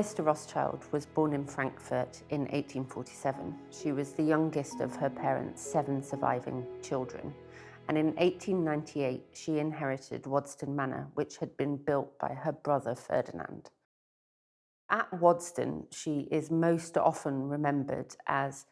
De Rothschild was born in Frankfurt in 1847. She was the youngest of her parents' seven surviving children. And in 1898, she inherited Waddesdon Manor, which had been built by her brother Ferdinand. At Waddesdon, she is most often remembered as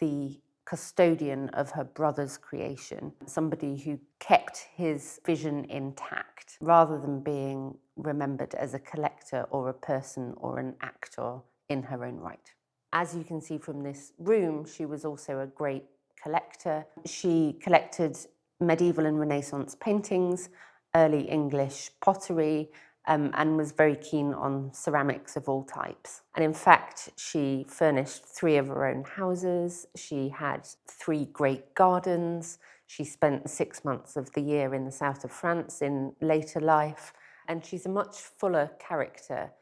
the custodian of her brother's creation, somebody who kept his vision intact rather than being remembered as a collector or a person or an actor in her own right. As you can see from this room, she was also a great collector. She collected medieval and Renaissance paintings, early English pottery, um, and was very keen on ceramics of all types. And in fact, she furnished three of her own houses. She had three great gardens. She spent six months of the year in the south of France in later life. And she's a much fuller character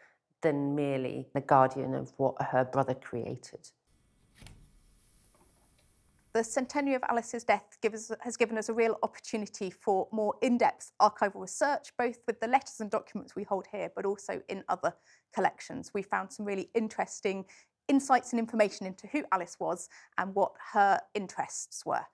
than merely the guardian of what her brother created. The centenary of Alice's death has given us a real opportunity for more in-depth archival research, both with the letters and documents we hold here, but also in other collections. We found some really interesting insights and information into who Alice was and what her interests were.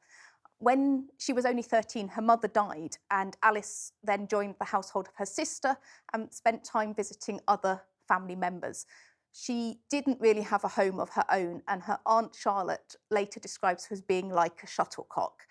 When she was only 13, her mother died, and Alice then joined the household of her sister and spent time visiting other family members she didn't really have a home of her own and her aunt Charlotte later describes her as being like a shuttlecock.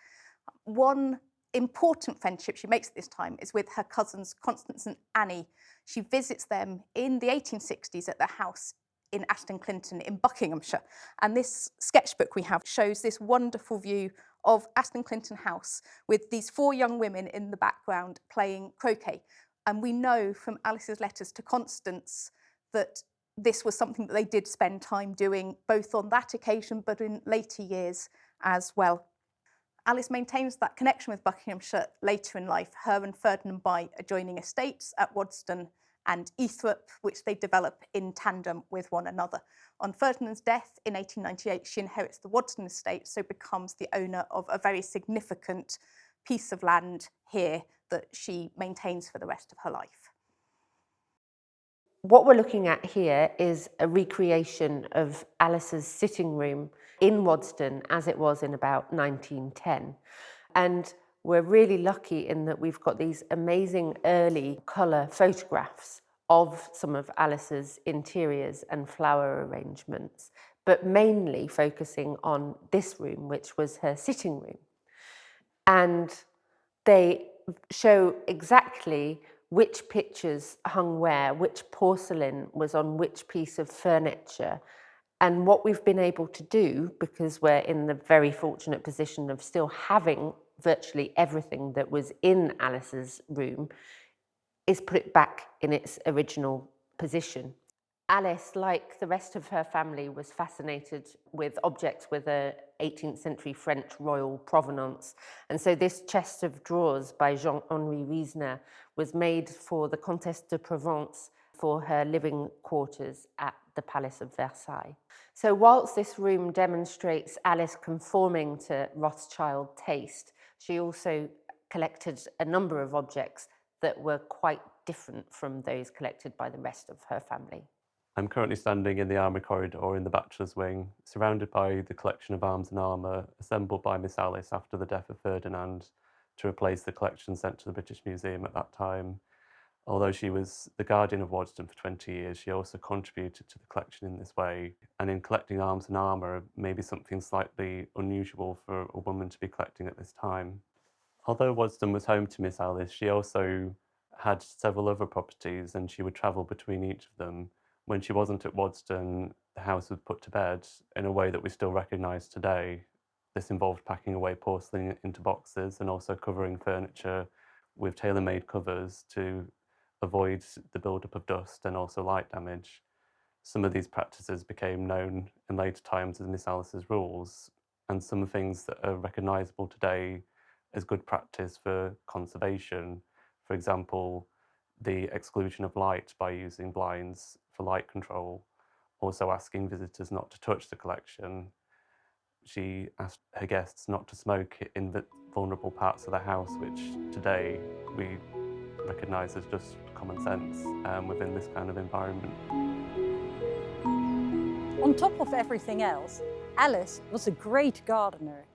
One important friendship she makes at this time is with her cousins Constance and Annie. She visits them in the 1860s at their house in Aston Clinton in Buckinghamshire. And this sketchbook we have shows this wonderful view of Aston Clinton House with these four young women in the background playing croquet. And we know from Alice's letters to Constance that this was something that they did spend time doing both on that occasion but in later years as well. Alice maintains that connection with Buckinghamshire later in life. Her and Ferdinand buy adjoining estates at Waddesdon and Eythrope, which they develop in tandem with one another. On Ferdinand's death in 1898, she inherits the Waddesdon estate, so becomes the owner of a very significant piece of land here that she maintains for the rest of her life. What we're looking at here is a recreation of Alice's sitting room in Waddesdon as it was in about 1910. And we're really lucky in that we've got these amazing early colour photographs of some of Alice's interiors and flower arrangements, but mainly focusing on this room, which was her sitting room. And they show exactly which pictures hung where, which porcelain was on which piece of furniture. And what we've been able to do, because we're in the very fortunate position of still having virtually everything that was in Alice's room, is put it back in its original position. Alice, like the rest of her family, was fascinated with objects with a 18th century French royal provenance. And so this chest of drawers by Jean-Henri Riesener was made for the Comtesse de Provence for her living quarters at the Palace of Versailles. So whilst this room demonstrates Alice conforming to Rothschild taste, she also collected a number of objects that were quite different from those collected by the rest of her family. I'm currently standing in the Armoury Corridor in the Bachelor's Wing, surrounded by the collection of arms and armour assembled by Miss Alice after the death of Ferdinand to replace the collection sent to the British Museum at that time. Although she was the guardian of Waddesdon for 20 years, she also contributed to the collection in this way. And in collecting arms and armour, maybe something slightly unusual for a woman to be collecting at this time. Although Waddesdon was home to Miss Alice, she also had several other properties and she would travel between each of them when she wasn't at Waddesdon, the house was put to bed in a way that we still recognise today. This involved packing away porcelain into boxes and also covering furniture with tailor-made covers to avoid the buildup of dust and also light damage. Some of these practices became known in later times as Miss Alice's rules, and some things that are recognisable today as good practice for conservation. For example, the exclusion of light by using blinds for light control, also asking visitors not to touch the collection. She asked her guests not to smoke in the vulnerable parts of the house, which today we recognise as just common sense um, within this kind of environment. On top of everything else, Alice was a great gardener.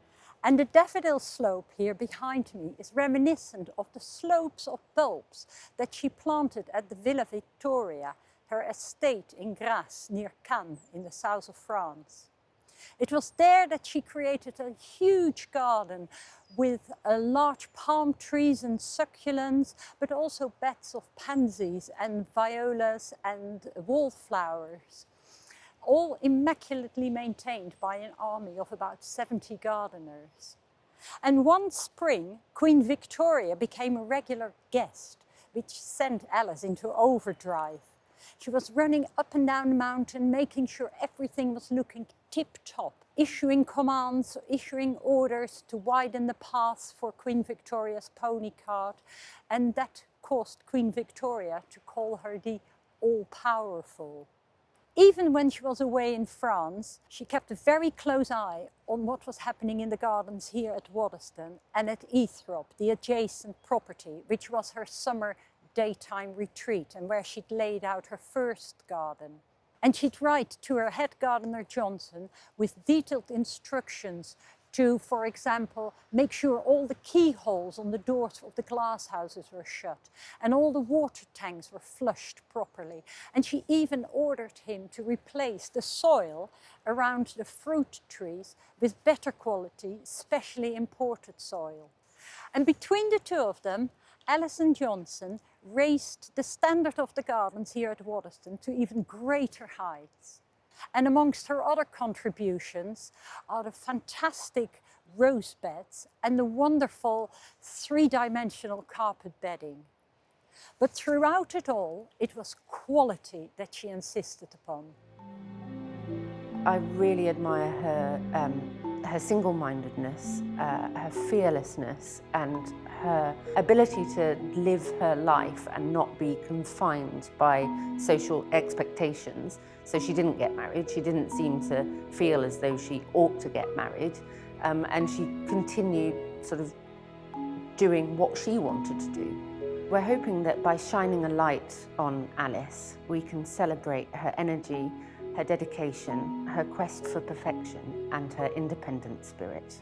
And the daffodil slope here behind me is reminiscent of the slopes of bulbs that she planted at the Villa Victoria, her estate in Grasse near Cannes in the south of France. It was there that she created a huge garden with large palm trees and succulents, but also beds of pansies and violas and wallflowers all immaculately maintained by an army of about 70 gardeners. And one spring, Queen Victoria became a regular guest, which sent Alice into overdrive. She was running up and down the mountain, making sure everything was looking tip-top, issuing commands, issuing orders to widen the paths for Queen Victoria's pony cart, and that caused Queen Victoria to call her the all-powerful. Even when she was away in France, she kept a very close eye on what was happening in the gardens here at Waddesdon and at Eythrope, the adjacent property, which was her summer daytime retreat and where she'd laid out her first garden. And she'd write to her head gardener Johnson with detailed instructions to, for example, make sure all the keyholes on the doors of the glass houses were shut and all the water tanks were flushed properly. And she even ordered him to replace the soil around the fruit trees with better quality, specially imported soil. And between the two of them, Alice and Johnson raised the standard of the gardens here at Waddesdon to even greater heights. And amongst her other contributions are the fantastic rose beds and the wonderful three-dimensional carpet bedding. But throughout it all, it was quality that she insisted upon. I really admire her, um, her single-mindedness, uh, her fearlessness and her ability to live her life and not be confined by social expectations. So she didn't get married. She didn't seem to feel as though she ought to get married. Um, and she continued sort of doing what she wanted to do. We're hoping that by shining a light on Alice, we can celebrate her energy, her dedication, her quest for perfection and her independent spirit.